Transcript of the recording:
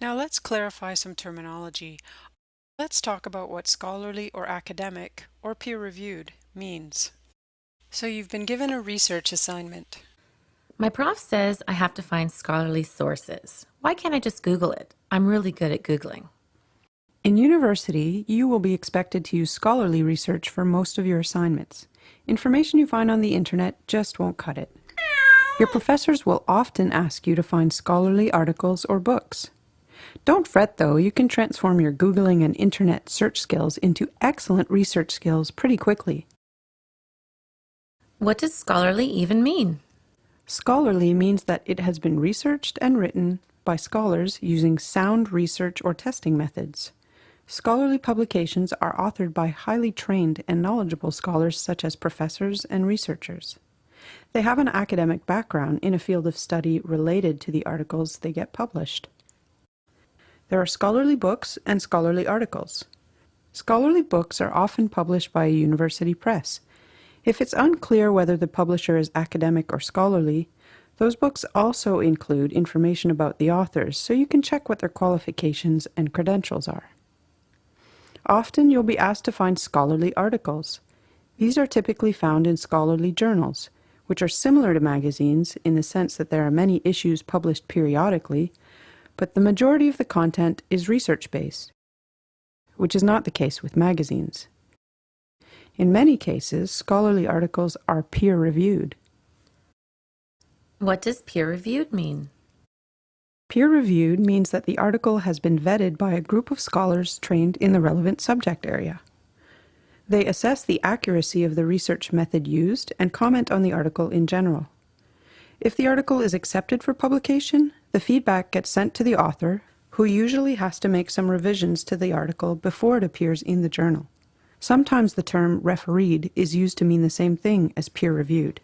Now let's clarify some terminology. Let's talk about what scholarly or academic or peer-reviewed means. So you've been given a research assignment. My prof says I have to find scholarly sources. Why can't I just Google it? I'm really good at Googling. In university, you will be expected to use scholarly research for most of your assignments. Information you find on the internet just won't cut it. Your professors will often ask you to find scholarly articles or books. Don't fret though, you can transform your Googling and internet search skills into excellent research skills pretty quickly. What does scholarly even mean? Scholarly means that it has been researched and written by scholars using sound research or testing methods. Scholarly publications are authored by highly trained and knowledgeable scholars such as professors and researchers. They have an academic background in a field of study related to the articles they get published. There are scholarly books and scholarly articles. Scholarly books are often published by a university press. If it's unclear whether the publisher is academic or scholarly, those books also include information about the authors, so you can check what their qualifications and credentials are. Often you'll be asked to find scholarly articles. These are typically found in scholarly journals, which are similar to magazines in the sense that there are many issues published periodically, but the majority of the content is research-based, which is not the case with magazines. In many cases, scholarly articles are peer-reviewed. What does peer-reviewed mean? Peer-reviewed means that the article has been vetted by a group of scholars trained in the relevant subject area. They assess the accuracy of the research method used and comment on the article in general. If the article is accepted for publication, the feedback gets sent to the author, who usually has to make some revisions to the article before it appears in the journal. Sometimes the term refereed is used to mean the same thing as peer-reviewed.